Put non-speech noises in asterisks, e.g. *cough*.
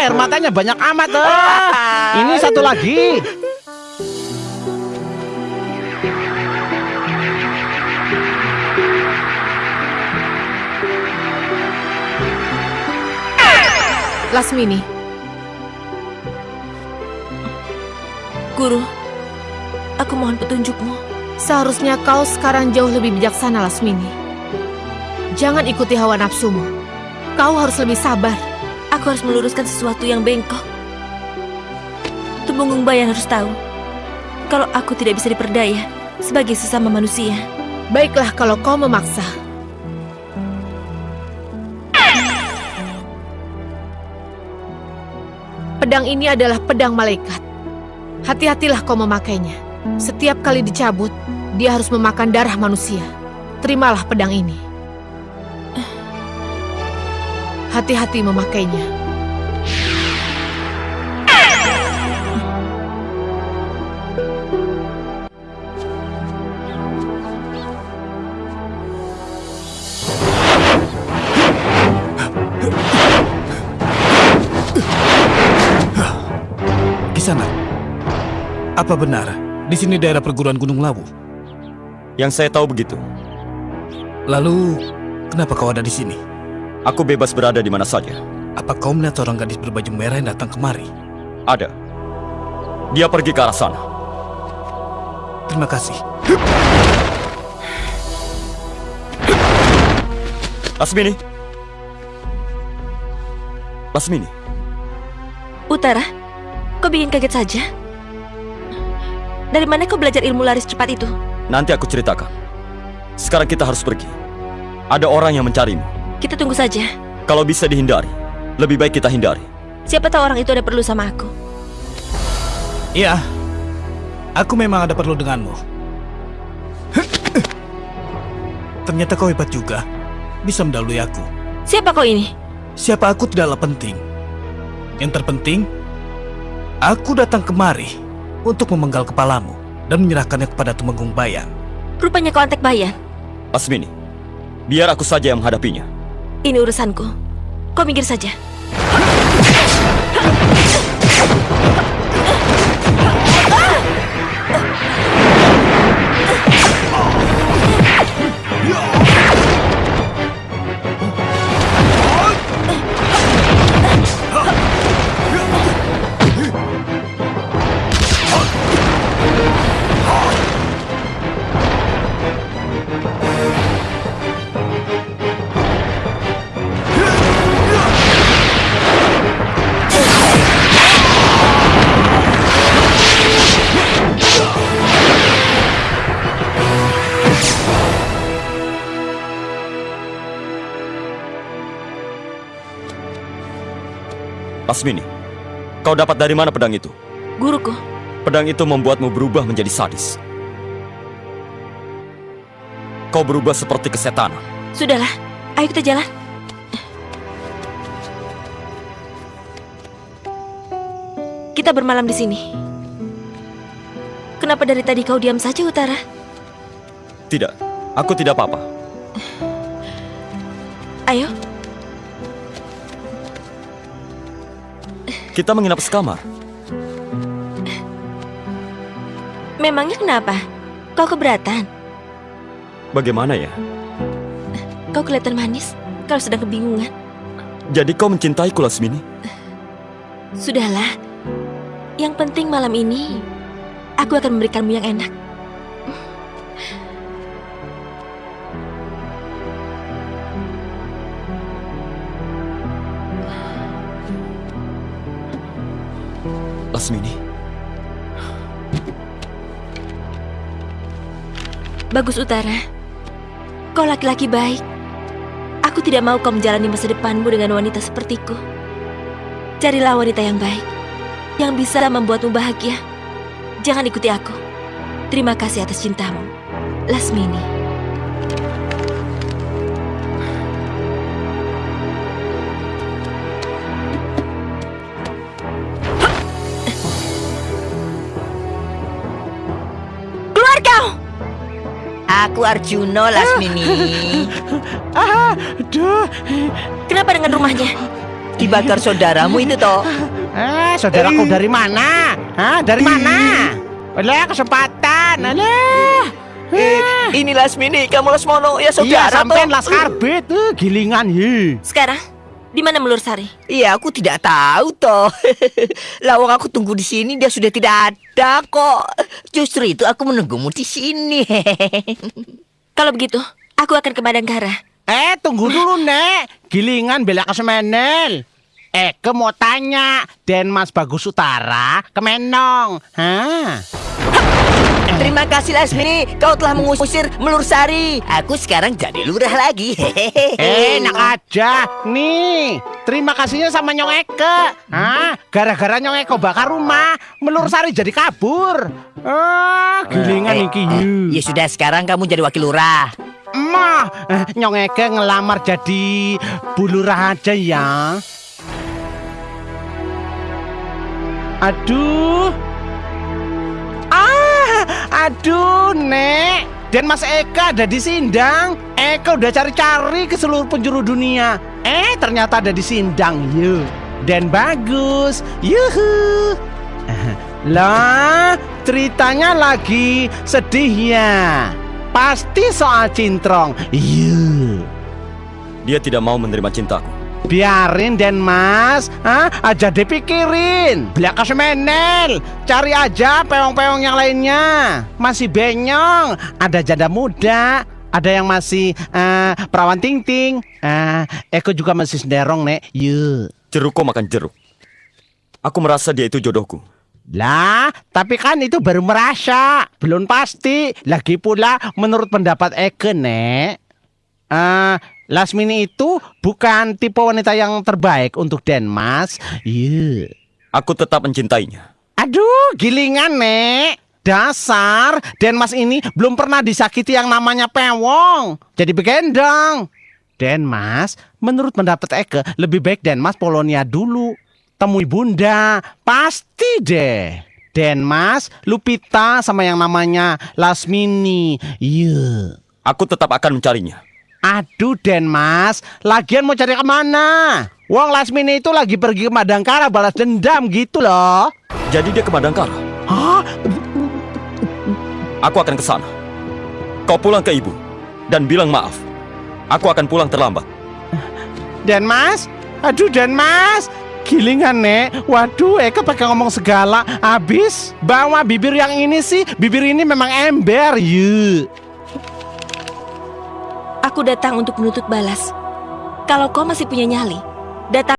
air matanya banyak amat. Ah. Ini satu lagi. Lasmini. Guru, aku mohon petunjukmu. Seharusnya kau sekarang jauh lebih bijaksana, Lasmini. Jangan ikuti hawa nafsumu. Kau harus lebih sabar. Aku harus meluruskan sesuatu yang bengkok. Tumenggung Bayan harus tahu kalau aku tidak bisa diperdaya sebagai sesama manusia. Baiklah kalau kau memaksa. Pedang ini adalah pedang malaikat. Hati-hatilah kau memakainya. Setiap kali dicabut, dia harus memakan darah manusia. Terimalah pedang ini. Hati-hati memakainya. Kisana, apa benar di sini daerah perguruan Gunung Lawu? Yang saya tahu begitu. Lalu, kenapa kau ada di sini? Aku bebas berada di mana saja. Apa kau melihat seorang gadis berbaju merah yang datang kemari? Ada. Dia pergi ke arah sana. Terima kasih. Lasmini. Lasmini. Utara, kau bikin kaget saja. Dari mana kau belajar ilmu laris cepat itu? Nanti aku ceritakan. Sekarang kita harus pergi. Ada orang yang mencarimu. Kita tunggu saja. Kalau bisa dihindari, lebih baik kita hindari. Siapa tahu orang itu ada perlu sama aku. Iya, aku memang ada perlu denganmu. Ternyata kau hebat juga, bisa mendahului aku. Siapa kau ini? Siapa aku tidaklah penting. Yang terpenting, aku datang kemari untuk memenggal kepalamu dan menyerahkannya kepada Tumenggung Bayan. Rupanya kau antek bayan. Lasmini, biar aku saja yang menghadapinya. Ini urusanku. Kau minggir saja. Lasmini, kau dapat dari mana pedang itu? Guruku, Pedang itu membuatmu berubah menjadi sadis. Kau berubah seperti kesetanan. sudahlah. Ayo kita jalan. Kita bermalam di sini. Kenapa dari tadi kau diam saja, Utara? Tidak, aku tidak apa-apa. Ayo, Kita menginap sekamar. memangnya kenapa? Kau keberatan? Bagaimana ya? Kau kelihatan manis kalau sedang kebingungan. Jadi kau mencintaiku, Lasmini? Sudahlah. Yang penting malam ini aku akan memberikanmu yang enak. Lasmini, Bagus Utara. Kau laki-laki baik. Aku tidak mau kau menjalani masa depanmu dengan wanita sepertiku. Carilah wanita yang baik, yang bisa membuatmu bahagia. Jangan ikuti aku. Terima kasih atas cintamu. Lasmini. Aku Arjuno Lasmini. *laughs* Aduh, Kenapa dengan rumahnya? dibakar saudaramu itu toh. Eh, saudaraku dari mana? Hah, dari mana? Alah, kesempatan. Alah. Eh, ini Lasmini, kamu Lasmono, ya Iya, saudara sampean toh. las karbit, eh, gilingan ye. Sekarang, di mana Melur Sari? Iya, aku tidak tahu toh. *laughs* Lawang aku tunggu di sini dia sudah tidak ada kok. Justru itu aku menunggumu di sini. *laughs* Kalau begitu, aku akan ke Madangkara. Eh, tunggu dulu, Nek. Gilingan bela kesemenel. Eh, ke mau tanya, Denmas Bagus Utara ke Menong. Hah? Terima kasih Lasmini, kau telah mengusir Melur Sari. Aku sekarang jadi lurah lagi. *laughs* Eh, enak aja. Nih, terima kasihnya sama Nyong Eke. Hah? Gara-gara Nyong Eke bakar rumah, Melur Sari jadi kabur. Ah, gilingan Eh, iki eh, yu. Ya sudah, sekarang kamu jadi wakil lurah. Mah, eh, Nyong Eke ngelamar jadi bulurah aja ya. Aduh. Ah, aduh, Nek. Dan Mas Eka ada di Sindang. Eka udah cari-cari ke seluruh penjuru dunia. Eh, ternyata ada di Sindang. Yuk. Dan bagus. Yuhu. *laughs* Lah, ceritanya lagi sedih ya. Pasti soal Cintrong. Yuk. Dia tidak mau menerima cintaku. Biarin Den Mas, Hah? aja dipikirin. Belaka semenel, cari aja peong-peong yang lainnya. Masih benyong, ada janda muda, ada yang masih eh, perawan ting-ting. Eh, Eko juga masih senderong nek. Yuk. Jeruk kok makan jeruk. Aku merasa dia itu jodohku. Lah, tapi kan itu baru merasa, belum pasti. Lagi pula menurut pendapat Eke, Nek. Eh, Lasmini itu bukan tipe wanita yang terbaik untuk Denmas. Iya. Aku tetap mencintainya. Aduh, gilingan, Nek. Dasar, Denmas ini belum pernah disakiti yang namanya pewong. Jadi begendong. Denmas, menurut pendapat Eke, lebih baik Denmas Polonia dulu. Temui bunda, pasti deh. Denmas, Lupita, sama yang namanya Lasmini. Iya. Aku tetap akan mencarinya. Aduh Denmas, lagian mau cari ke mana? Wong Lasmini itu lagi pergi ke Madangkara balas dendam gitu loh. Jadi dia ke Madangkara. Hah? Aku akan ke sana. Kau pulang ke ibu dan bilang maaf. Aku akan pulang terlambat. Denmas? Aduh Denmas, gilingan nek. Waduh, Eka pakai ngomong segala. Abis bawa bibir yang ini sih, bibir ini memang ember, yuk. Aku datang untuk menuntut balas. Kalau kau masih punya nyali, datang